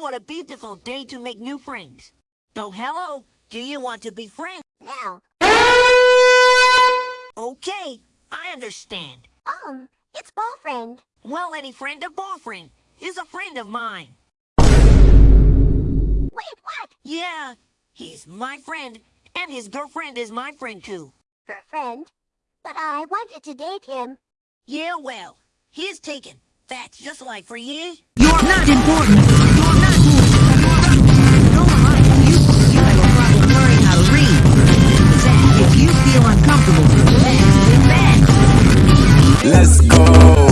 what a beautiful day to make new friends. So hello, do you want to be friends? No. Okay, I understand. Um, it's boyfriend. Well, any friend of boyfriend is a friend of mine. Wait, what? Yeah, he's my friend, and his girlfriend is my friend too. Her friend? But I wanted to date him. Yeah, well, he's taken. That's just like for you. You're not important. Let's go.